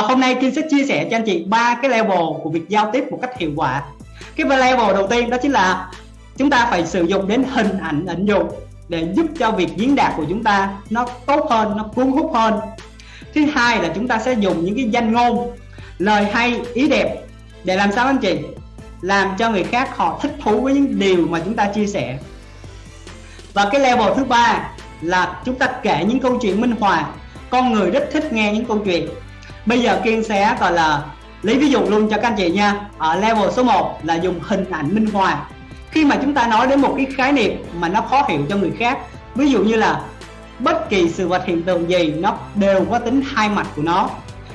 và hôm nay Kim sẽ chia sẻ cho anh chị ba cái level của việc giao tiếp một cách hiệu quả. Cái level đầu tiên đó chính là chúng ta phải sử dụng đến hình ảnh ảnh dụ để giúp cho việc diễn đạt của chúng ta nó tốt hơn, nó cuốn hút hơn. Thứ hai là chúng ta sẽ dùng những cái danh ngôn, lời hay, ý đẹp để làm sao anh chị? Làm cho người khác họ thích thú với những điều mà chúng ta chia sẻ. Và cái level thứ ba là chúng ta kể những câu chuyện minh họa. Con người rất thích nghe những câu chuyện bây giờ kiên sẽ, gọi là, lấy ví dụ luôn cho các anh chị nha. Ở level số 1 là dùng hình ảnh minh họa. Khi mà chúng ta nói đến một cái khái niệm mà nó khó hiểu cho người khác, ví dụ như là bất kỳ sự vật hiện tượng gì nó đều có tính hai mặt của nó.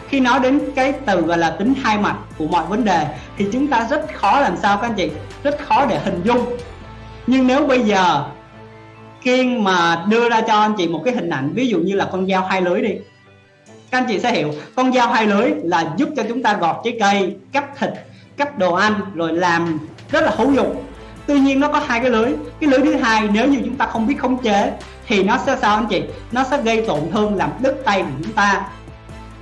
Khi nói đến cái từ gọi là tính hai mặt của mọi vấn đề thì chúng ta rất khó làm sao các anh chị, rất khó để hình dung. Nhưng nếu bây giờ Kiên mà đưa ra cho anh chị một cái hình ảnh, ví dụ như là con dao hai lưới đi các anh chị sẽ hiểu, con dao hai lưới là giúp cho chúng ta gọt trái cây cắt thịt cắt đồ ăn, rồi làm rất là hữu dụng. Tuy nhiên nó có hai cái lưới cái lưới thứ hai, nếu như chúng ta không biết khống chế, thì nó sẽ sao anh chị? Nó sẽ gây tổn thương làm đứt tay của chúng ta.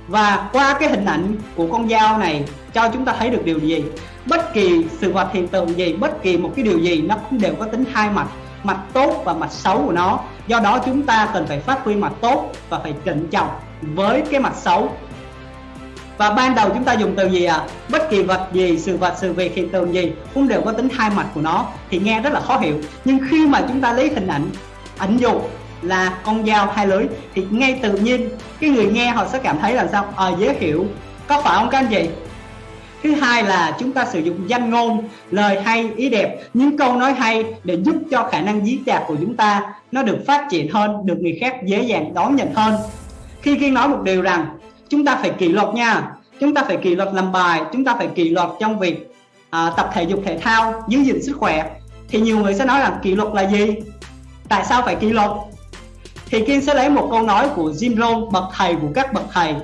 Và qua cái hình ảnh của con dao này, cho chúng ta thấy được điều gì? Bất kỳ sự vật hiện tượng gì, bất kỳ một cái điều gì, nó cũng đều có tính hai mặt mặt tốt và mặt xấu của nó. Do đó chúng ta cần phải phát huy mặt tốt và phải trịnh trọng với cái mặt xấu. Và ban đầu chúng ta dùng từ gì à bất kỳ vật gì sự vật sự việc hiện tượng gì cũng đều có tính hai mặt của nó thì nghe rất là khó hiểu. Nhưng khi mà chúng ta lấy hình ảnh ảnh dụ là con dao hai lưới thì ngay tự nhiên cái người nghe họ sẽ cảm thấy là sao? À, dễ hiểu. Có phải không các anh chị? Thứ hai là chúng ta sử dụng danh ngôn lời hay ý đẹp. Những câu nói hay để giúp cho khả năng diễn đạt của chúng ta nó được phát triển hơn được người khác dễ dàng đón nhận hơn khi kiên nói một điều rằng chúng ta phải kỷ luật nha chúng ta phải kỷ luật làm bài chúng ta phải kỷ luật trong việc à, tập thể dục thể thao giữ gìn sức khỏe thì nhiều người sẽ nói rằng kỷ luật là gì? Tại sao phải kỷ luật? Thì kiên sẽ lấy một câu nói của Jim Rohn bậc thầy của các bậc thầy.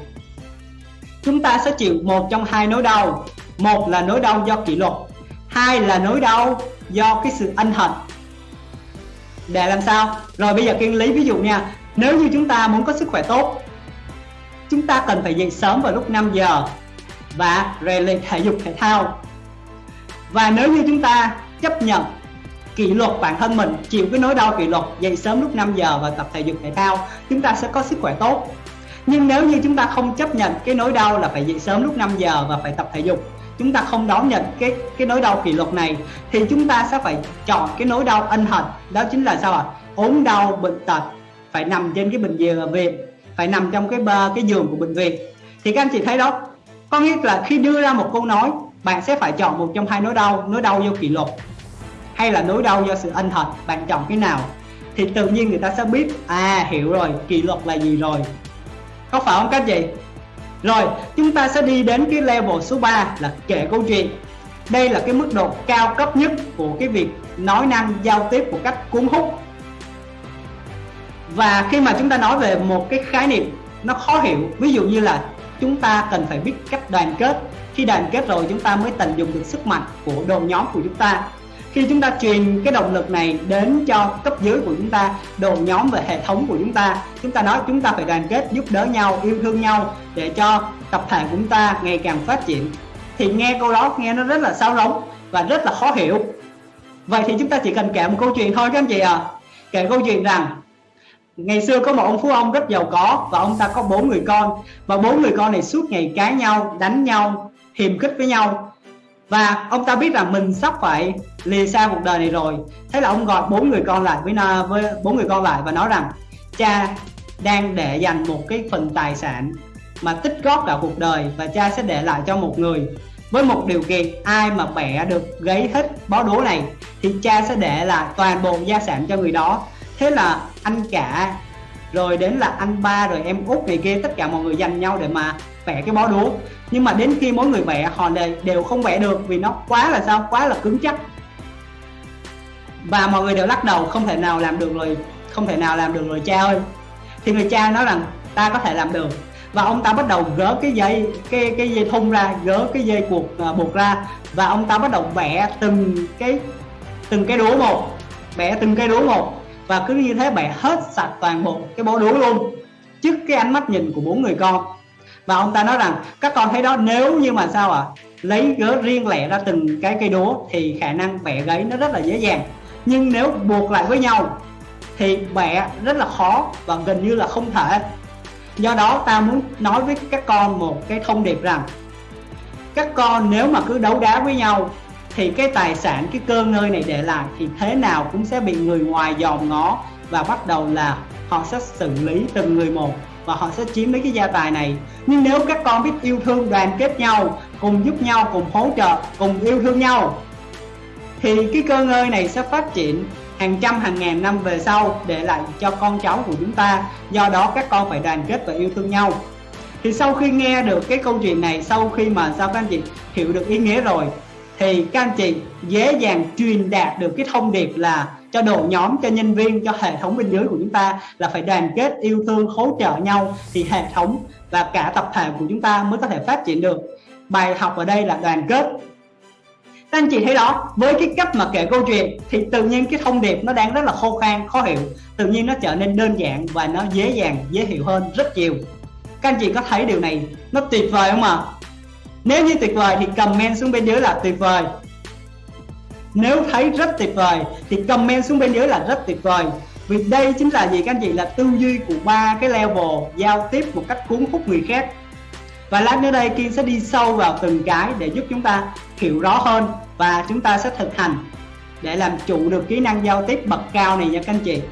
Chúng ta sẽ chịu một trong hai nỗi đau. Một là nỗi đau do kỷ luật hai là nỗi đau do cái sự ân hận. Để làm sao? Rồi bây giờ kiên lấy ví dụ nha nếu như chúng ta muốn có sức khỏe tốt chúng ta cần phải dậy sớm vào lúc 5 giờ và rèn luyện thể dục thể thao. Và nếu như chúng ta chấp nhận kỷ luật bản thân mình, chịu cái nỗi đau kỷ luật, dậy sớm lúc 5 giờ và tập thể dục thể thao, chúng ta sẽ có sức khỏe tốt. Nhưng nếu như chúng ta không chấp nhận cái nỗi đau là phải dậy sớm lúc 5 giờ và phải tập thể dục, chúng ta không đón nhận cái cái nỗi đau kỷ luật này, thì chúng ta sẽ phải chọn cái nỗi đau ân hận. Đó chính là sao ạ? À? ốm đau, bệnh tật, phải nằm trên cái bệnh viện phải nằm trong cái cái giường của bệnh viện. Thì các anh chị thấy đó, có nghĩa là khi đưa ra một câu nói, bạn sẽ phải chọn một trong hai nỗi đau nỗi đau do kỷ luật hay là nỗi đau do sự ân thật bạn chọn cái nào? Thì tự nhiên người ta sẽ biết à hiểu rồi, kỷ luật là gì rồi. Có phải không các chị? Rồi, chúng ta sẽ đi đến cái level số 3 là kể câu chuyện. Đây là cái mức độ cao cấp nhất của cái việc nói năng giao tiếp một cách cuốn hút và khi mà chúng ta nói về một cái khái niệm nó khó hiểu, ví dụ như là chúng ta cần phải biết cách đoàn kết. Khi đoàn kết rồi chúng ta mới tận dụng được sức mạnh của đội nhóm của chúng ta. Khi chúng ta truyền cái động lực này đến cho cấp dưới của chúng ta, đội nhóm và hệ thống của chúng ta chúng ta nói chúng ta phải đoàn kết, giúp đỡ nhau, yêu thương nhau để cho tập thể của chúng ta ngày càng phát triển. Thì nghe câu đó, nghe nó rất là sao rỗng và rất là khó hiểu. Vậy thì chúng ta chỉ cần kể một câu chuyện thôi các anh chị à kể câu chuyện rằng ngày xưa có một ông phú ông rất giàu có và ông ta có bốn người con. Và bốn người con này suốt ngày cãi nhau, đánh nhau, hiềm khích với nhau. Và ông ta biết rằng mình sắp phải lìa xa cuộc đời này rồi. Thế là ông gọi bốn người con lại với với bốn người con lại và nói rằng, cha đang để dành một cái phần tài sản mà tích góp cả cuộc đời và cha sẽ để lại cho một người. Với một điều kiện, ai mà bẻ được gáy hết bó đố này thì cha sẽ để lại toàn bộ gia sản cho người đó thế là anh cả rồi đến là anh ba rồi em út này kia tất cả mọi người dành nhau để mà vẽ cái bó đuốc nhưng mà đến khi mỗi người vẽ họ đều không vẽ được vì nó quá là sao? Quá là cứng chắc. Và mọi người đều lắc đầu không thể nào làm được rồi không thể nào làm được rồi cha ơi. Thì người cha nói rằng ta có thể làm được. Và ông ta bắt đầu gỡ cái dây cái cái dây thun ra gỡ cái dây cuộc uh, buộc ra. Và ông ta bắt đầu vẽ từng cái từng cái đũa một vẽ từng cái đũa một và cứ như thế bạn hết sạch toàn bộ cái bó đũa luôn trước cái ánh mắt nhìn của bốn người con. Và ông ta nói rằng các con thấy đó nếu như mà sao ạ à, lấy gớ riêng lẻ ra từng cái cây đúa thì khả năng bẻ gáy nó rất là dễ dàng. Nhưng nếu buộc lại với nhau thì bẻ rất là khó và gần như là không thể. Do đó ta muốn nói với các con một cái thông điệp rằng các con nếu mà cứ đấu đá với nhau thì cái tài sản, cái cơ ngơi này để lại thì thế nào cũng sẽ bị người ngoài dòm ngó và bắt đầu là họ sẽ xử lý từng người một và họ sẽ chiếm lấy cái gia tài này. Nhưng nếu các con biết yêu thương, đoàn kết nhau, cùng giúp nhau, cùng hỗ trợ, cùng yêu thương nhau, thì cái cơ ngơi này sẽ phát triển hàng trăm, hàng ngàn năm về sau để lại cho con cháu của chúng ta. Do đó các con phải đoàn kết và yêu thương nhau. Thì sau khi nghe được cái câu chuyện này, sau khi mà sao các anh chị hiểu được ý nghĩa rồi thì các anh chị dễ dàng truyền đạt được cái thông điệp là cho đội nhóm, cho nhân viên, cho hệ thống bên dưới của chúng ta là phải đoàn kết, yêu thương, hỗ trợ nhau. Thì hệ thống và cả tập thể của chúng ta mới có thể phát triển được. Bài học ở đây là đoàn kết. Các anh chị thấy đó, với cái cách mà kể câu chuyện thì tự nhiên cái thông điệp nó đang rất là khô khan, khó hiểu. Tự nhiên nó trở nên đơn giản và nó dễ dàng, dễ hiểu hơn rất nhiều. Các anh chị có thấy điều này nó tuyệt vời không ạ? à? Nếu như tuyệt vời thì comment xuống bên dưới là tuyệt vời. Nếu thấy rất tuyệt vời thì comment xuống bên dưới là rất tuyệt vời. Vì đây chính là gì các anh chị? Là tư duy của ba cái level giao tiếp một cách cuốn hút người khác. Và lát nữa đây Kiên sẽ đi sâu vào từng cái để giúp chúng ta hiểu rõ hơn và chúng ta sẽ thực hành để làm chủ được kỹ năng giao tiếp bậc cao này nha các anh chị.